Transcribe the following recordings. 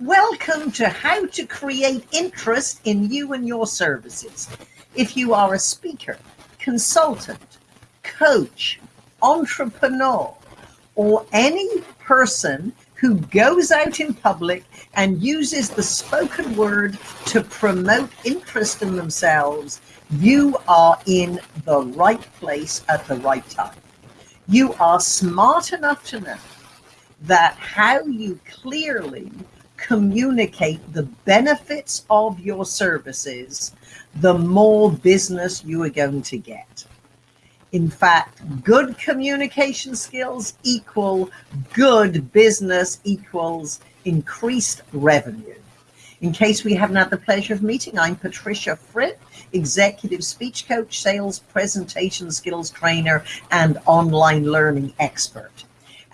Welcome to How to Create Interest in You and Your Services. If you are a speaker, consultant, coach, entrepreneur, or any person who goes out in public and uses the spoken word to promote interest in themselves, you are in the right place at the right time. You are smart enough to know that how you clearly communicate the benefits of your services, the more business you are going to get. In fact, good communication skills equal good business equals increased revenue. In case we haven't had the pleasure of meeting, I'm Patricia Fripp, executive speech coach, sales presentation skills trainer, and online learning expert.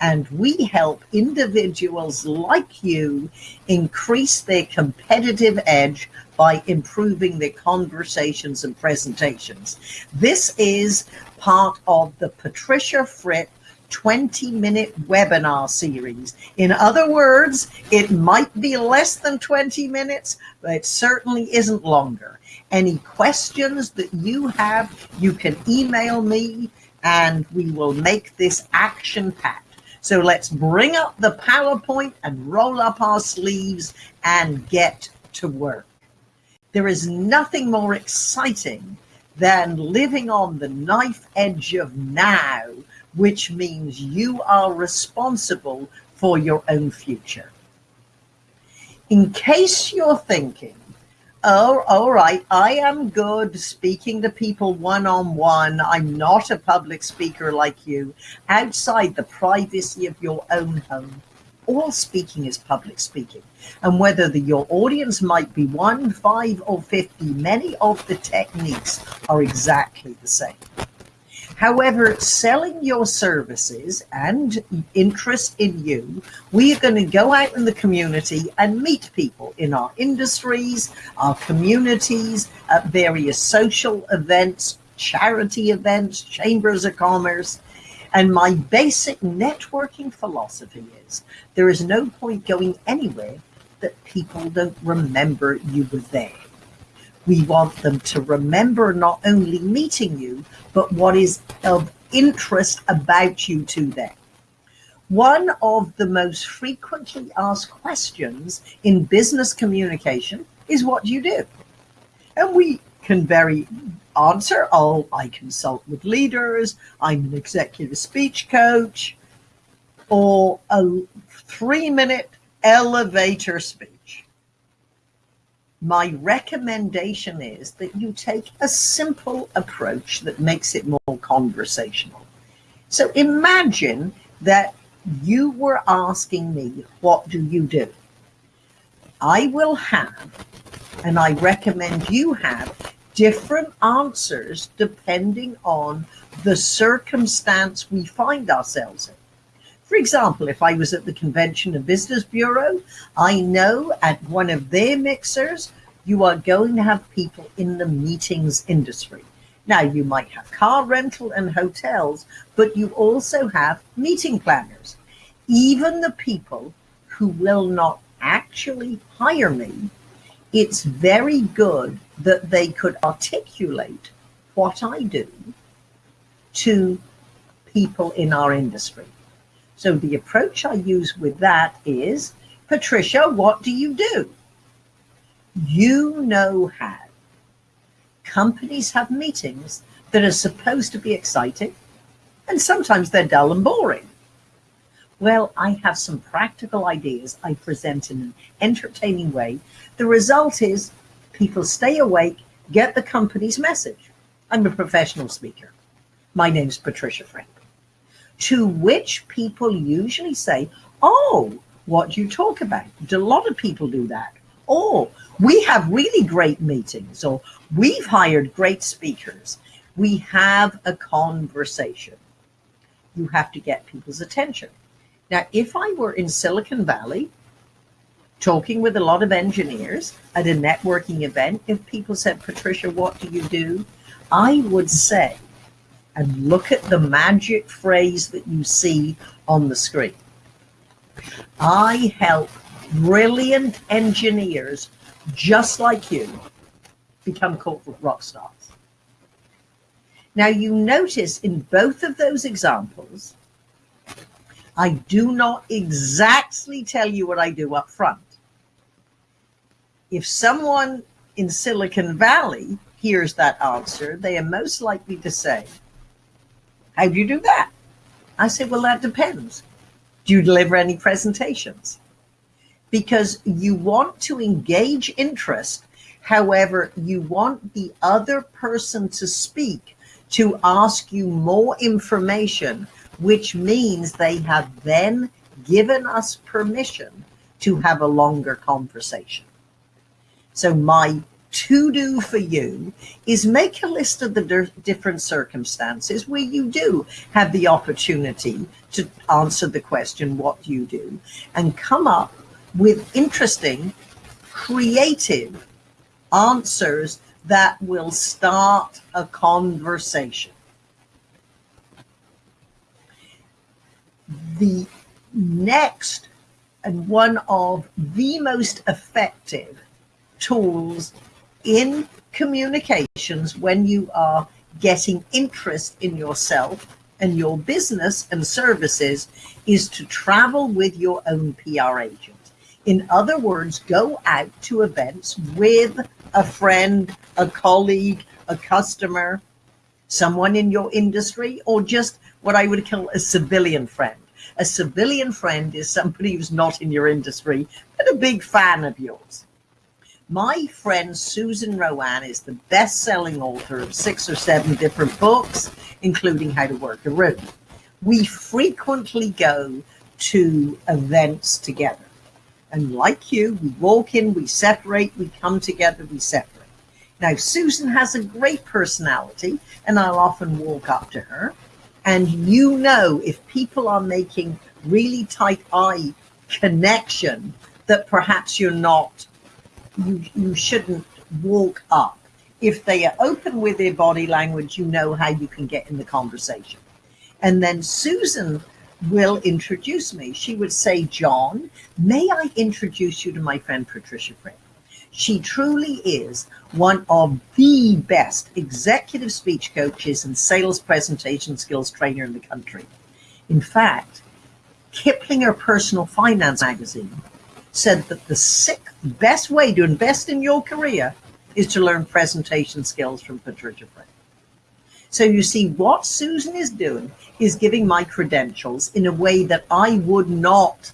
And we help individuals like you increase their competitive edge by improving their conversations and presentations. This is part of the Patricia Fripp 20 minute webinar series. In other words, it might be less than 20 minutes, but it certainly isn't longer. Any questions that you have, you can email me and we will make this action packed. So let's bring up the PowerPoint and roll up our sleeves and get to work. There is nothing more exciting than living on the knife edge of now, which means you are responsible for your own future. In case you're thinking, oh, all right, I am good speaking to people one on one. I'm not a public speaker like you outside the privacy of your own home all speaking is public speaking. And whether the, your audience might be one, five, or 50, many of the techniques are exactly the same. However, selling your services and interest in you, we are going to go out in the community and meet people in our industries, our communities, at various social events, charity events, chambers of commerce, and my basic networking philosophy is there is no point going anywhere that people don't remember you were there. We want them to remember not only meeting you, but what is of interest about you to them. One of the most frequently asked questions in business communication is what do you do? And we can very answer, oh, I consult with leaders, I'm an executive speech coach, or a three minute elevator speech. My recommendation is that you take a simple approach that makes it more conversational. So imagine that you were asking me, what do you do? I will have, and I recommend you have different answers depending on the circumstance we find ourselves in. For example, if I was at the Convention and Business Bureau, I know at one of their mixers, you are going to have people in the meetings industry. Now, you might have car rental and hotels, but you also have meeting planners. Even the people who will not actually hire me it's very good that they could articulate what I do to people in our industry. So the approach I use with that is, Patricia, what do you do? You know how. Companies have meetings that are supposed to be exciting, and sometimes they're dull and boring. Well, I have some practical ideas I present in an entertaining way. The result is people stay awake, get the company's message. I'm a professional speaker. My name's Patricia Fripp. To which people usually say, oh, what do you talk about? A lot of people do that. Or we have really great meetings, or we've hired great speakers. We have a conversation. You have to get people's attention. Now, if I were in Silicon Valley talking with a lot of engineers at a networking event, if people said, Patricia, what do you do? I would say, and look at the magic phrase that you see on the screen. I help brilliant engineers just like you become corporate rock stars. Now you notice in both of those examples, I do not exactly tell you what I do up front. If someone in Silicon Valley hears that answer, they are most likely to say, how do you do that? I said, well, that depends. Do you deliver any presentations? Because you want to engage interest. However, you want the other person to speak to ask you more information, which means they have then given us permission to have a longer conversation. So my to do for you is make a list of the different circumstances where you do have the opportunity to answer the question, what do you do? And come up with interesting, creative answers that will start a conversation. The next and one of the most effective tools in communications when you are getting interest in yourself and your business and services is to travel with your own PR agent. In other words, go out to events with a friend, a colleague, a customer, someone in your industry, or just what I would call a civilian friend. A civilian friend is somebody who's not in your industry, but a big fan of yours. My friend Susan RoAne is the best-selling author of six or seven different books, including How to Work a Room. We frequently go to events together. And like you, we walk in, we separate, we come together, we separate. Now, Susan has a great personality, and I'll often walk up to her. And you know, if people are making really tight eye connection, that perhaps you're not you, you shouldn't walk up. If they are open with their body language, you know how you can get in the conversation. And then Susan will introduce me. She would say, John, may I introduce you to my friend Patricia Fripp? She truly is one of the best executive speech coaches and sales presentation skills trainer in the country. In fact, Kiplinger Personal Finance Magazine said that the sixth best way to invest in your career is to learn presentation skills from Patricia Fripp. So you see what Susan is doing is giving my credentials in a way that I would not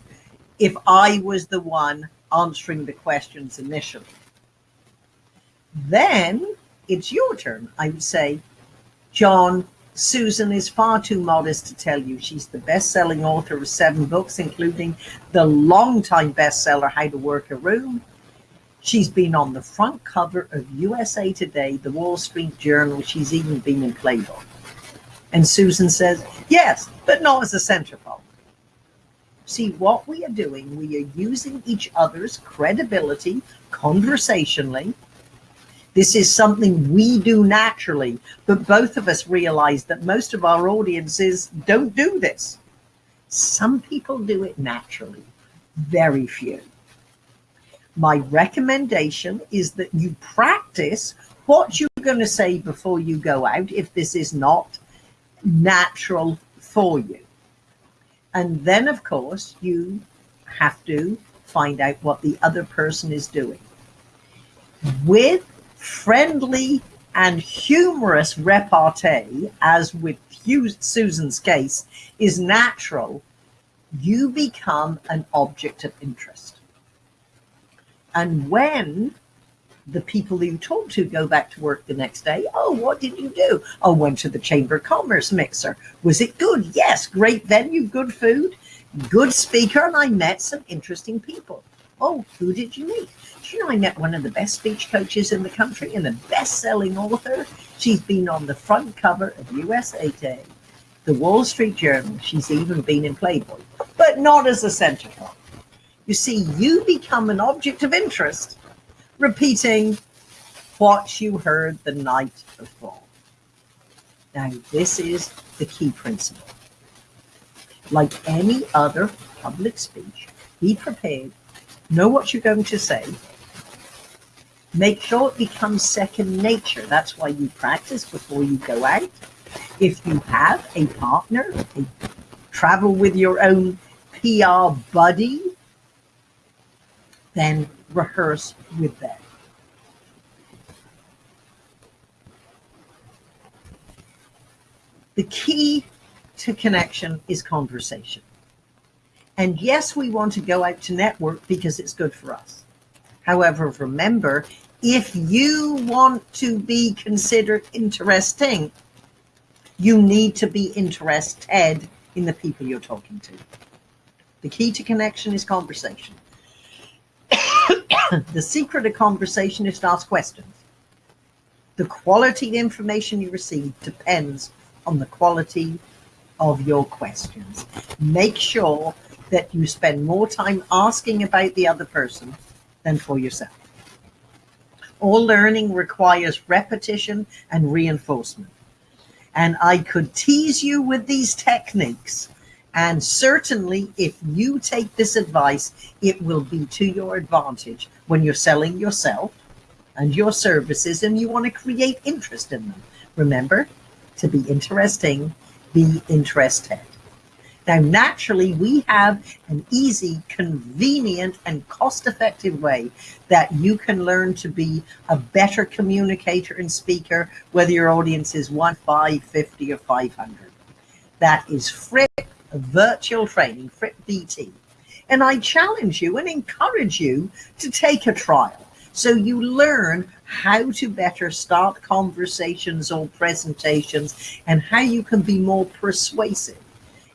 if I was the one answering the questions initially. Then it's your turn. I would say, John, Susan is far too modest to tell you she's the best-selling author of seven books, including the long-time bestseller, How to Work a Room. She's been on the front cover of USA Today, the Wall Street Journal. She's even been in Playboy. And Susan says, yes, but not as a centerfold. See, what we are doing, we are using each other's credibility conversationally this is something we do naturally, but both of us realize that most of our audiences don't do this. Some people do it naturally, very few. My recommendation is that you practice what you're going to say before you go out if this is not natural for you. And then, of course, you have to find out what the other person is doing. With friendly and humorous repartee, as with Susan's case, is natural, you become an object of interest. And when the people you talk to go back to work the next day, oh, what did you do? Oh, went to the Chamber of Commerce mixer. Was it good? Yes, great venue, good food, good speaker, and I met some interesting people. Oh, who did you meet? you know I met one of the best speech coaches in the country and a best-selling author? She's been on the front cover of USA Today, the Wall Street Journal. She's even been in Playboy, but not as a centerfold. You see, you become an object of interest, repeating what you heard the night before. Now, this is the key principle. Like any other public speech, be prepared Know what you're going to say. Make sure it becomes second nature. That's why you practice before you go out. If you have a partner, a travel with your own PR buddy, then rehearse with them. The key to connection is conversation. And yes, we want to go out to network because it's good for us. However, remember, if you want to be considered interesting, you need to be interested in the people you're talking to. The key to connection is conversation. the secret of conversation is to ask questions. The quality of information you receive depends on the quality of your questions. Make sure that you spend more time asking about the other person than for yourself. All learning requires repetition and reinforcement. And I could tease you with these techniques. And certainly, if you take this advice, it will be to your advantage when you're selling yourself and your services and you want to create interest in them. Remember to be interesting, be interested. Now, naturally, we have an easy, convenient, and cost-effective way that you can learn to be a better communicator and speaker, whether your audience is 1, 5, 50, or 500. That is Fripp Virtual Training, Fripp VT. And I challenge you and encourage you to take a trial so you learn how to better start conversations or presentations and how you can be more persuasive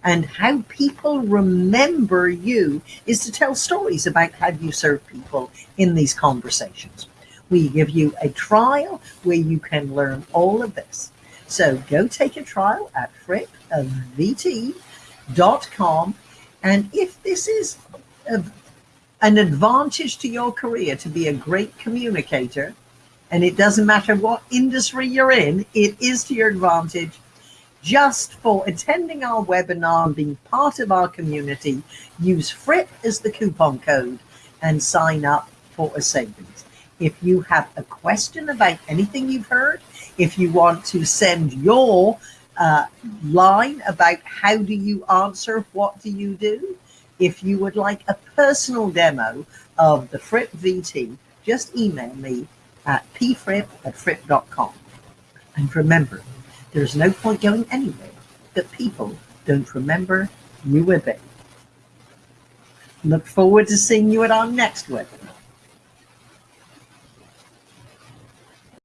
and how people remember you is to tell stories about how you serve people in these conversations. We give you a trial where you can learn all of this. So go take a trial at frippvt.com. And if this is a, an advantage to your career to be a great communicator, and it doesn't matter what industry you're in, it is to your advantage just for attending our webinar and being part of our community, use FRIP as the coupon code and sign up for a savings. If you have a question about anything you've heard, if you want to send your uh, line about how do you answer, what do you do, if you would like a personal demo of the Fripp VT, just email me at pfripp at fripp.com. And remember, there's no point going anywhere that people don't remember you with it. Look forward to seeing you at our next webinar.